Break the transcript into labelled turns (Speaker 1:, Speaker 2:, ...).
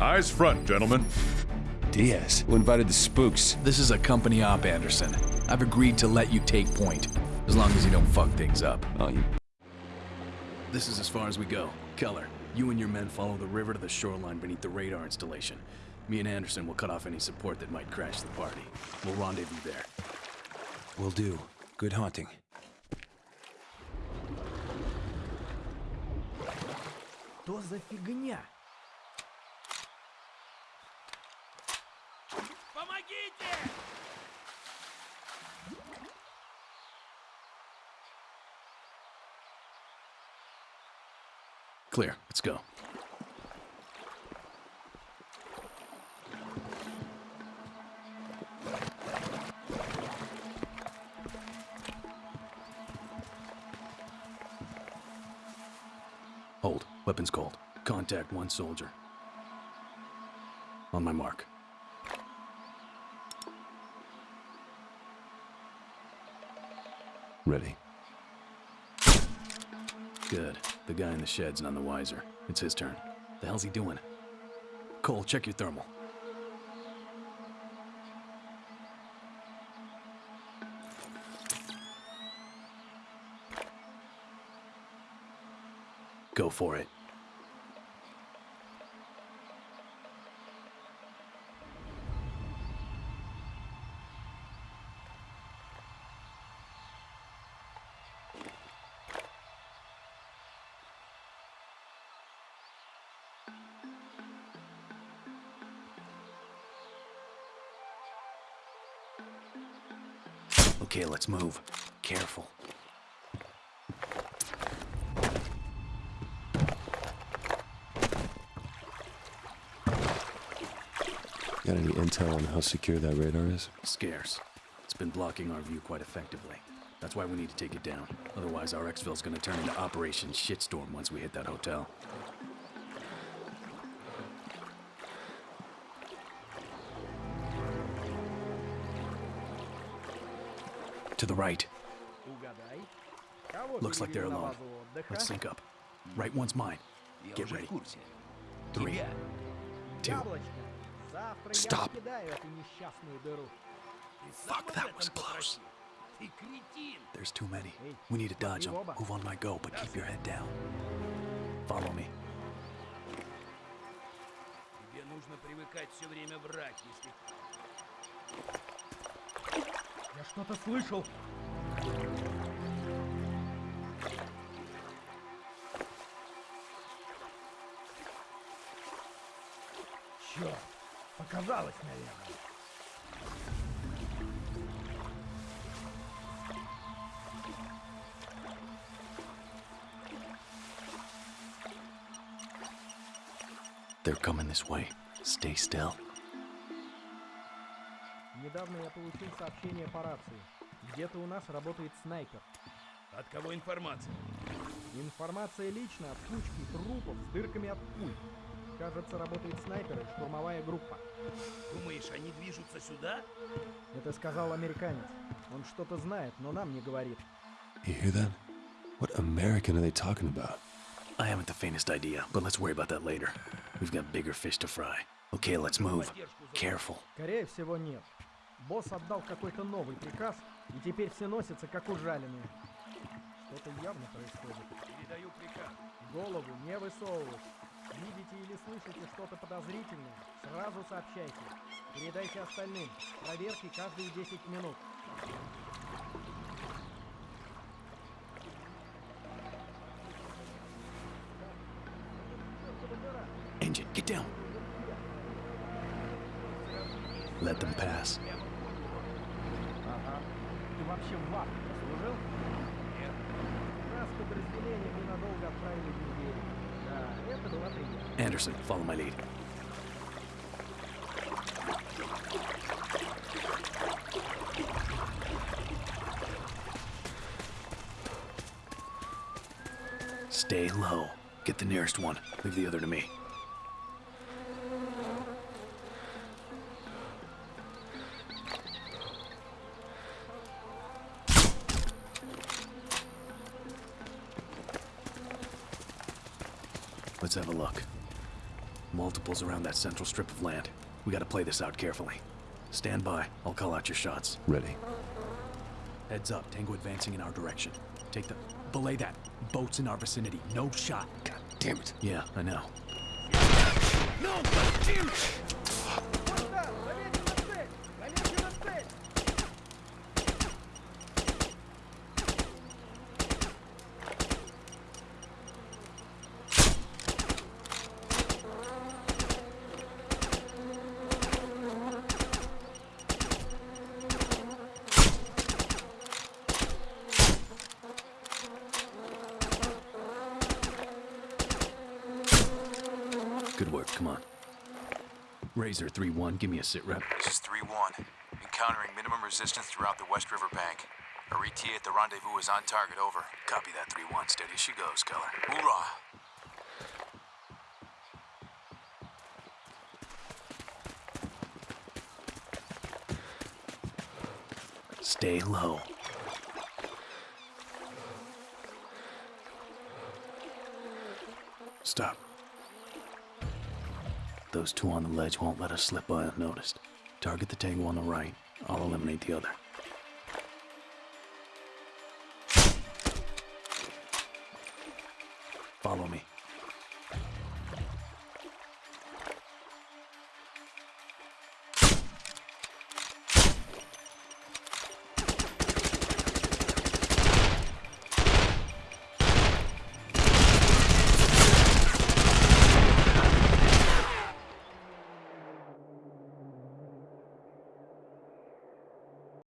Speaker 1: Eyes front, gentlemen.
Speaker 2: Diaz, who invited the spooks?
Speaker 3: This is a company op, Anderson. I've agreed to let you take point, as long as you don't fuck things up.
Speaker 2: Oh, you...
Speaker 3: This is as far as we go. Keller, you and your men follow the river to the shoreline beneath the radar installation. Me and Anderson will cut off any support that might crash the party. We'll rendezvous there.
Speaker 2: Will do. Good hunting.
Speaker 4: Что за фигня?
Speaker 3: Clear. Let's go. Hold. Weapons cold. Contact one soldier. On my mark.
Speaker 2: Ready.
Speaker 3: Good. The guy in the shed's none the wiser. It's his turn. The hell's he doing? Cole, check your thermal. Go for it. Okay, let's move. Careful.
Speaker 2: Got any intel on how secure that radar is?
Speaker 3: Scarce. It's been blocking our view quite effectively. That's why we need to take it down. Otherwise, our exfil's gonna turn into Operation Shitstorm once we hit that hotel. To the right.
Speaker 4: Угадай. Кого
Speaker 3: Looks like they're
Speaker 4: перевели на
Speaker 3: alone.
Speaker 4: базу отдыха?
Speaker 3: Let's sync up. Right one's mine. Get ready. Three, two.
Speaker 4: Яблочко. Завтра
Speaker 2: Stop.
Speaker 4: я покидаю эту несчастную дыру.
Speaker 3: Fuck, that was close. There's too many. We need to dodge them. Move on my go, but keep your head down. Follow me.
Speaker 5: Тебе нужно привыкать все время врать, если...
Speaker 4: Я что-то слышал. Черт, показалось, наверное.
Speaker 3: They're coming this way. Stay still.
Speaker 4: Недавно я получил сообщение по рации. Где-то у нас работает снайпер.
Speaker 5: От кого информация?
Speaker 4: Информация лично от кучки трупов с дырками от пуль. Кажется, работает снайпер и штурмовая группа.
Speaker 5: Думаешь, они движутся сюда?
Speaker 4: Это сказал американец. Он что-то знает, но нам не говорит.
Speaker 2: You hear that? What American are they talking about?
Speaker 3: I haven't the faintest idea, but let's worry about that later. We've got bigger fish to fry. Okay, let's move. Careful.
Speaker 4: Скорее всего, нет. Босс отдал какой-то новый приказ, и теперь все носятся как ужаленные. Что-то явно происходит.
Speaker 5: Передаю приказ.
Speaker 4: Голову не высовывать. Видите или слышите что-то подозрительное, сразу сообщайте. Передайте остальным. Проверки каждые 10 минут.
Speaker 3: Engine, get down. Let them pass.
Speaker 4: Ага. Ты вообще в ВАК служил? Нет. Нас подразделение ненадолго отправили в Нигерию. Да, это было приятно.
Speaker 3: Anderson, follow my lead. Stay low. Get the nearest one. Leave the other to me. Let's have a look. Multiples around that central strip of land. We gotta play this out carefully. Stand by. I'll call out your shots.
Speaker 2: Ready.
Speaker 3: Heads up. Tango advancing in our direction. Take the... Belay that. Boats in our vicinity. No shot.
Speaker 2: God damn it.
Speaker 3: Yeah, I know.
Speaker 5: No, damn it!
Speaker 3: Good work. Come on. Razor 3-1, give me a sit rep.
Speaker 1: This is 3 1. Encountering minimum resistance throughout the West River Bank. Our ETA at the rendezvous is on target, over.
Speaker 3: Copy that 3-1. Steady as she goes, Keller.
Speaker 1: Hoorah!
Speaker 3: Stay low. Stop. Those two on the ledge won't let us slip by unnoticed. Target the tango on the right. I'll eliminate the other. Follow me.